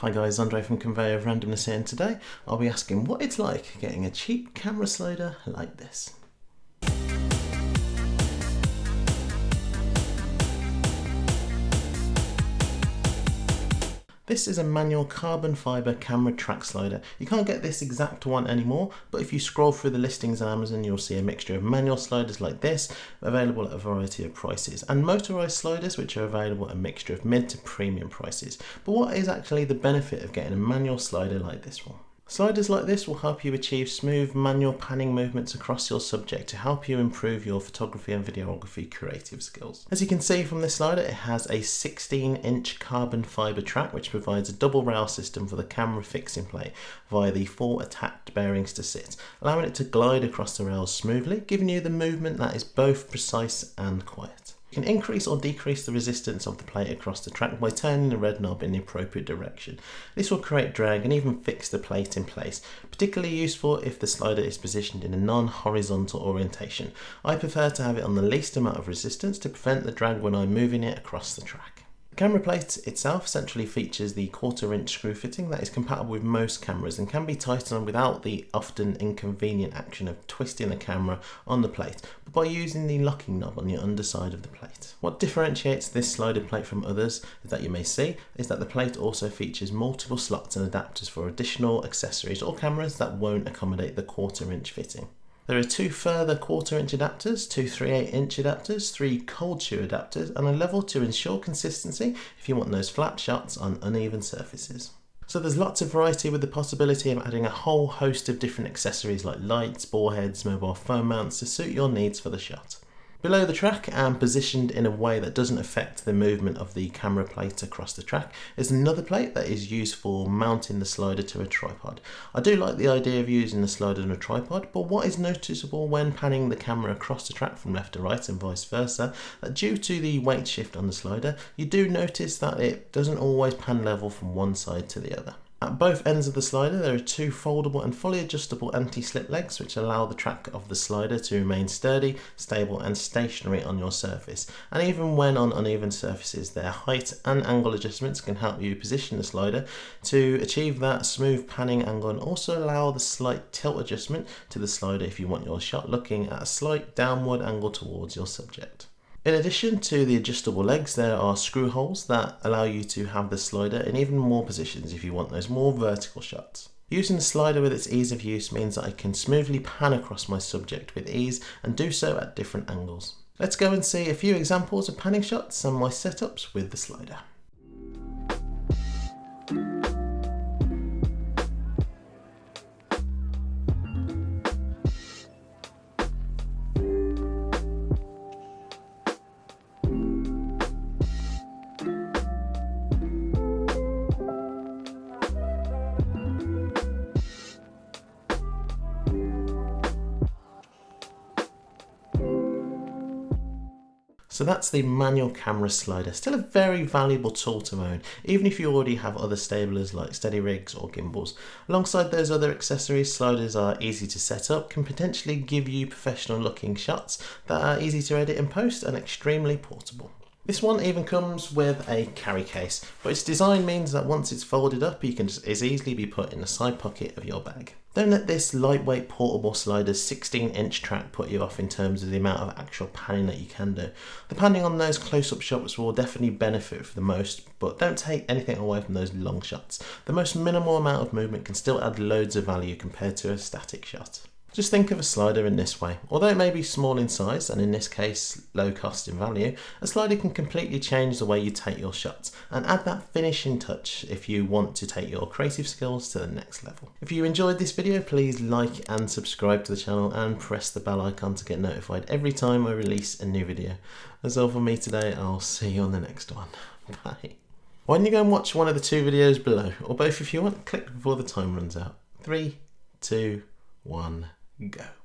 Hi guys, Andre from Conveyor of Randomness here and today I'll be asking what it's like getting a cheap camera slider like this. This is a manual carbon fibre camera track slider. You can't get this exact one anymore, but if you scroll through the listings on Amazon, you'll see a mixture of manual sliders like this, available at a variety of prices, and motorised sliders, which are available at a mixture of mid to premium prices. But what is actually the benefit of getting a manual slider like this one? Sliders like this will help you achieve smooth manual panning movements across your subject to help you improve your photography and videography creative skills. As you can see from this slider, it has a 16 inch carbon fibre track which provides a double rail system for the camera fixing plate via the four attached bearings to sit, allowing it to glide across the rails smoothly, giving you the movement that is both precise and quiet. You can increase or decrease the resistance of the plate across the track by turning the red knob in the appropriate direction. This will create drag and even fix the plate in place, particularly useful if the slider is positioned in a non-horizontal orientation. I prefer to have it on the least amount of resistance to prevent the drag when I'm moving it across the track camera plate itself centrally features the quarter inch screw fitting that is compatible with most cameras and can be tightened without the often inconvenient action of twisting the camera on the plate, but by using the locking knob on the underside of the plate. What differentiates this slider plate from others that you may see is that the plate also features multiple slots and adapters for additional accessories or cameras that won't accommodate the quarter inch fitting. There are two further quarter inch adapters, two 3 8 inch adapters, three cold shoe adapters and a level to ensure consistency if you want those flat shots on uneven surfaces. So there's lots of variety with the possibility of adding a whole host of different accessories like lights, ball heads, mobile phone mounts to suit your needs for the shot. Below the track and positioned in a way that doesn't affect the movement of the camera plate across the track is another plate that is used for mounting the slider to a tripod. I do like the idea of using the slider on a tripod but what is noticeable when panning the camera across the track from left to right and vice versa that due to the weight shift on the slider you do notice that it doesn't always pan level from one side to the other. At both ends of the slider there are two foldable and fully adjustable anti-slip legs which allow the track of the slider to remain sturdy, stable and stationary on your surface and even when on uneven surfaces their height and angle adjustments can help you position the slider to achieve that smooth panning angle and also allow the slight tilt adjustment to the slider if you want your shot looking at a slight downward angle towards your subject. In addition to the adjustable legs, there are screw holes that allow you to have the slider in even more positions if you want those more vertical shots. Using the slider with its ease of use means that I can smoothly pan across my subject with ease and do so at different angles. Let's go and see a few examples of panning shots and my setups with the slider. So that's the manual camera slider. Still a very valuable tool to own, even if you already have other stablers like steady rigs or gimbals. Alongside those other accessories, sliders are easy to set up, can potentially give you professional looking shots that are easy to edit and post and extremely portable. This one even comes with a carry case, but its design means that once it's folded up, you can just as easily be put in the side pocket of your bag. Don't let this lightweight portable slider's 16 inch track put you off in terms of the amount of actual panning that you can do. The panning on those close-up shots will definitely benefit for the most, but don't take anything away from those long shots. The most minimal amount of movement can still add loads of value compared to a static shot. Just think of a slider in this way. Although it may be small in size and in this case low cost in value, a slider can completely change the way you take your shots and add that finishing touch if you want to take your creative skills to the next level. If you enjoyed this video, please like and subscribe to the channel and press the bell icon to get notified every time I release a new video. That's all for me today. I'll see you on the next one. Bye. Why don't you go and watch one of the two videos below, or both if you want, click before the time runs out. Three, two, one go.